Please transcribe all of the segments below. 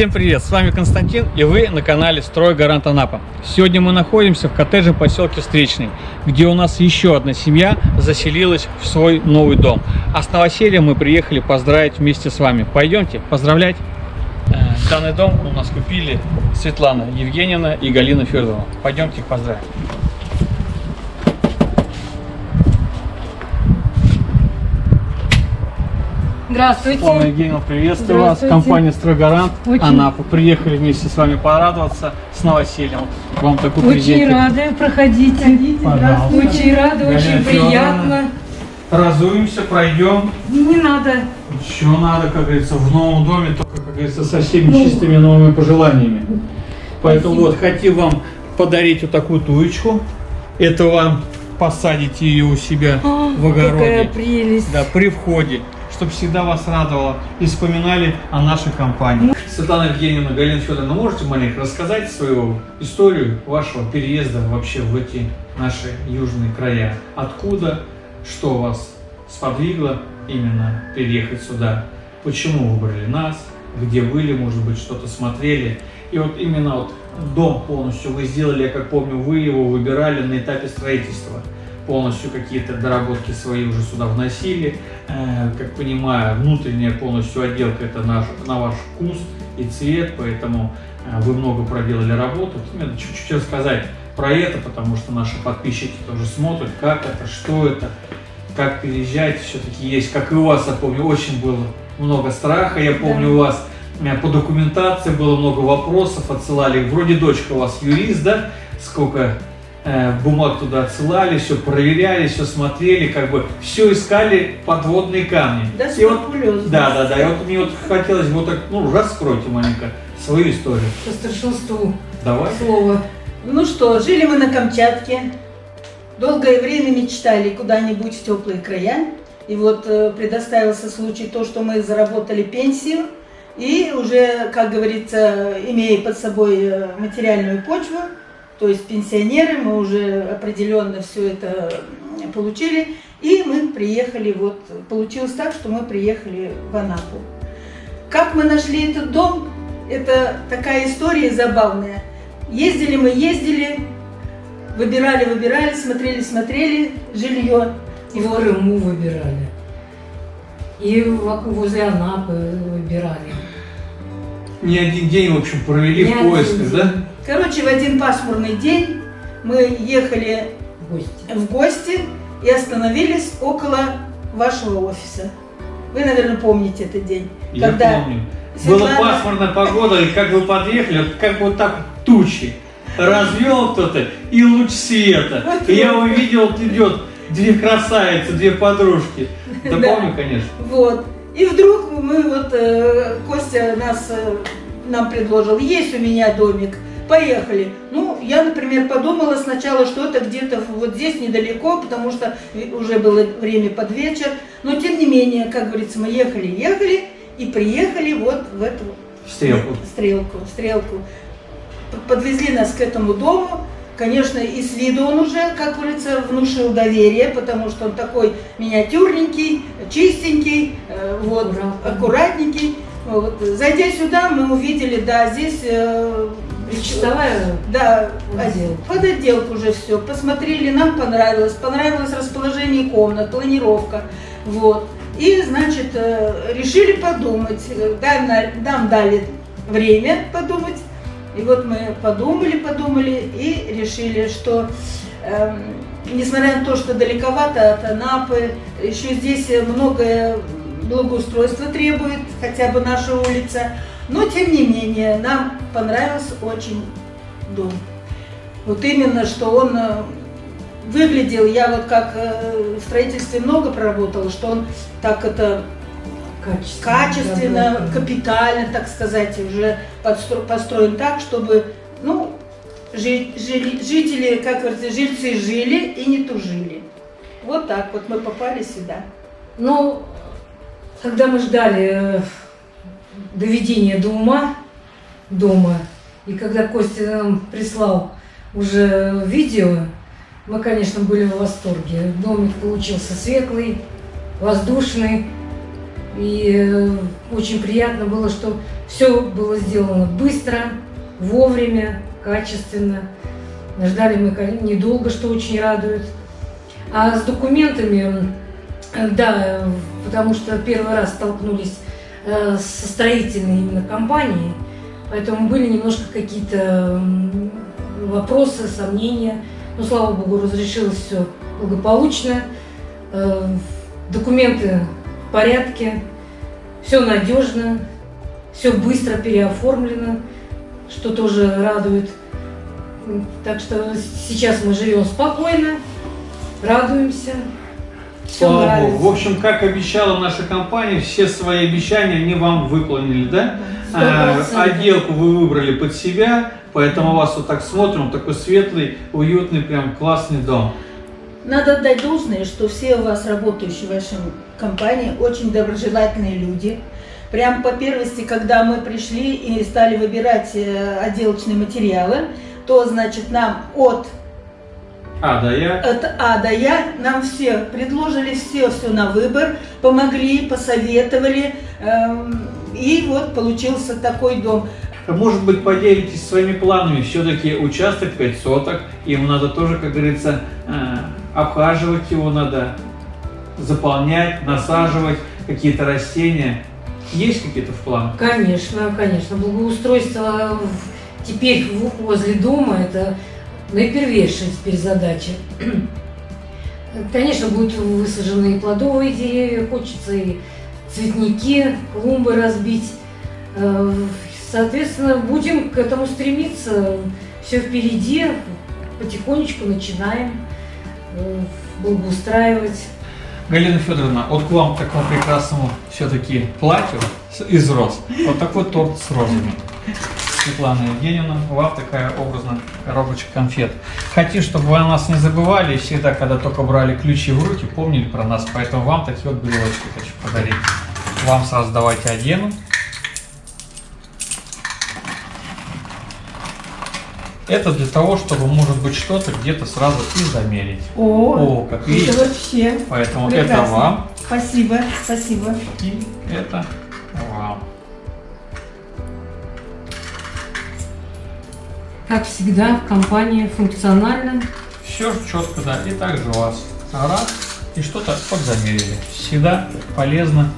Всем привет, с вами Константин и вы на канале Строй Гарант Анапа. Сегодня мы находимся в коттеджном поселке Встречный, где у нас еще одна семья заселилась в свой новый дом. А с новосельем мы приехали поздравить вместе с вами. Пойдемте поздравлять. Э, Данный дом у нас купили Светлана Евгеньевна и Галина Федоровна. Пойдемте их поздравим. Здравствуйте. Светлана Евгеньевна, приветствую вас. Компания Стройгарант Очень- Анапа. Приехали вместе с вами порадоваться с новосельем. Вам такой Очень презентик. рада, проходите. Пожалуйста. Очень рада, Галина очень приятно. Разуемся, пройдем. Не надо. Еще надо, как говорится, в новом доме, только, как говорится, со всеми чистыми новыми пожеланиями. Поэтому Спасибо. вот хотим вам подарить вот такую туечку. Это вам посадите ее у себя О, в Какая огороде. прелесть. Да, при входе, чтобы всегда вас радовало и вспоминали о нашей компании. Светлана Евгеньевна, Галина Федоровна, можете маленько рассказать свою историю вашего переезда вообще в эти наши южные края? Откуда, что вас сподвигло именно переехать сюда? Почему выбрали нас? Где были, может быть, что-то смотрели? И вот именно вот дом полностью вы сделали, я как помню, вы его выбирали на этапе строительства полностью какие-то доработки свои уже сюда вносили. Э, Как понимаю, внутренняя полностью отделка это наш, на ваш вкус и цвет, поэтому э, вы много проделали работу. Именно чуть-чуть рассказать про это, потому что наши подписчики тоже смотрят, как это, что это, как переезжать. Все-таки есть, как и у вас, я помню, очень было много страха. Я помню, Да. у вас по документации было много вопросов, отсылали. Вроде дочка у вас юрист, да? Сколько бумаг туда отсылали, все проверяли, все смотрели, как бы все искали подводные камни. Да, И вот- да, да, да. И вот мне вот хотелось вот так, ну, раскройте маленько свою историю. По старшинству Давай. слово. Ну что, жили мы на Камчатке. Долгое время мечтали куда-нибудь в теплые края. И вот э, предоставился случай то, что мы заработали пенсию. И уже, как говорится, имея под собой э, материальную почву, то есть пенсионеры, мы уже определенно все это получили. И мы приехали, вот, получилось так, что мы приехали в Анапу. Как мы нашли этот дом, это такая история забавная. Ездили мы, ездили, выбирали, выбирали, смотрели, смотрели жилье. И в Крыму выбирали. И возле Анапы выбирали. Не один день, в общем, провели Не в поисках, день. да? Короче, в один пасмурный день мы ехали в гости. в гости и остановились около вашего офиса. Вы, наверное, помните этот день. Я когда помню. Светлана- Была пасмурная погода, и как вы подъехали, вот как вот так вот тучи. Развел кто-то и луч света. И я увидел, вот идет две красавицы, две подружки. Да, Да. помню, конечно. Вот. И вдруг мы вот, э, Костя нас, э, нам предложил, есть у меня домик, поехали. Ну, я, например, подумала сначала, что это где-то вот здесь недалеко, потому что уже было время под вечер. Но, тем не менее, как говорится, мы ехали, ехали и приехали вот в эту Стрелку. стрелку, стрелку. Подвезли нас к этому дому. Конечно, и с виду он уже, как говорится, внушил доверие, потому что он такой миниатюрненький, чистенький, э, вот, аккуратненький. Вот. Зайдя сюда, мы увидели, да, здесь... Причастовая да, Отделка. под отделку уже все. Посмотрели, нам понравилось. Понравилось расположение комнат, планировка. Вот. И, значит, э, решили подумать. Нам, на- нам дали время подумать. И вот мы подумали, подумали и решили, что эм, несмотря на то, что далековато от Анапы, еще здесь многое благоустройство требует, хотя бы наша улица. Но, тем не менее, нам понравился очень дом. Вот именно, что он э, выглядел, я вот как э, в строительстве много проработала, что он так это качественно. качественно, капитально, так сказать, уже построен так, чтобы, ну, жи- жили- жители, как говорится, жильцы жили и не тужили. Вот так вот мы попали сюда. Ну, когда мы ждали доведения до ума дома, и когда Костя нам прислал уже видео, мы, конечно, были в восторге. Домик получился светлый, воздушный, И э, очень приятно было, что все было сделано быстро, вовремя, качественно. Ждали мы недолго, что очень радует. А с документами, да, э, потому что первый раз столкнулись со строительной именно компанией, поэтому были немножко какие-то вопросы, сомнения. Но, слава богу, разрешилось все благополучно. Э, Документы в порядке, все надежно, все быстро переоформлено, что тоже радует. Так что сейчас мы живем спокойно, радуемся. Все Слава нравится. Богу. В общем, как обещала наша компания, все свои обещания они вам выполнили, да? Сто А, процентов. Отделку вы выбрали под себя, поэтому вас вот так смотрим, такой светлый, уютный, прям классный дом. Надо отдать должное, что все у вас работающие в вашей компании очень доброжелательные люди. Прям по первости, когда мы пришли и стали выбирать э, отделочные материалы, то, значит, нам от, А, да, я. от А Я нам все предложили все, все на выбор, помогли, посоветовали. эм, и вот получился такой дом. Может быть, поделитесь своими планами. Все-таки участок 5 соток, им надо тоже, как говорится, э, обхаживать его надо, заполнять, насаживать какие-то растения. Есть какие-то в планах? Конечно, конечно. Благоустройство теперь в- возле дома – это наипервейшая теперь задача. Конечно, будут высажены и плодовые деревья, хочется и цветники, клумбы разбить. Э, Соответственно, будем к этому стремиться. Все впереди, потихонечку начинаем э, благоустраивать. Галина Федоровна, вот к вам к такому прекрасному все-таки платью из роз. Вот такой торт с розами. Светлана Евгеньевна, вам такая образная коробочка конфет. Хотим, чтобы вы о нас не забывали, и всегда, когда только брали ключи в руки, помнили про нас. Поэтому вам такие вот брелочки хочу подарить. Вам сразу давайте одену. Это для того, чтобы, может быть, что-то где-то сразу и замерить. О, как видите. вообще Поэтому это Прекрасно. вам. Спасибо, спасибо. И это Как всегда, компания функциональна. Все четко, да. И также у вас раз и что-то подзамерили. Всегда полезно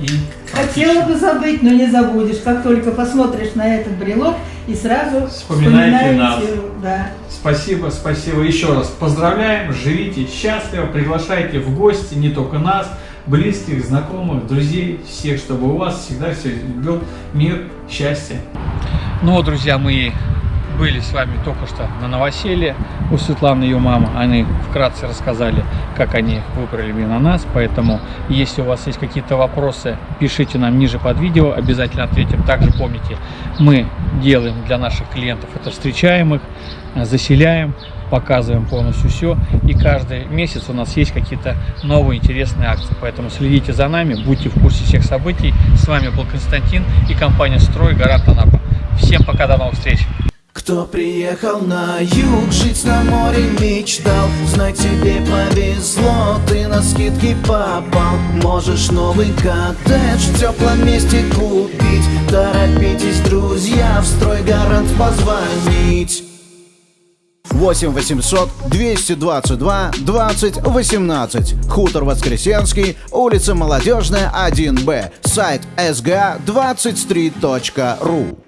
и Хотела бы забыть, но не забудешь. Как только посмотришь на этот брелок и сразу Вспоминаете нас. Да. Спасибо, спасибо еще раз. Поздравляем, живите счастливо, приглашайте в гости не только нас, близких, знакомых, друзей, всех, чтобы у вас всегда все был мир, счастье. Ну вот, друзья, мы были с вами только что на новоселье у Светланы и ее мамы. Они вкратце рассказали, как они выбрали именно нас. Поэтому, если у вас есть какие-то вопросы, пишите нам ниже под видео, обязательно ответим. Также помните, мы делаем для наших клиентов это встречаем их, заселяем, показываем полностью все. И каждый месяц у нас есть какие-то новые интересные акции. Поэтому следите за нами, будьте в курсе всех событий. С вами был Константин и компания «Строй» Гарант Анапа. Всем пока, до новых встреч! Кто приехал на юг, жить на море мечтал. Знай, тебе повезло, ты на скидки попал. Можешь новый коттедж в теплом месте купить. Торопитесь, друзья, в строй гарант позвонить. 8 800 222 20 18 Хутор Воскресенский, улица Молодежная, 1Б Сайт sga23.ru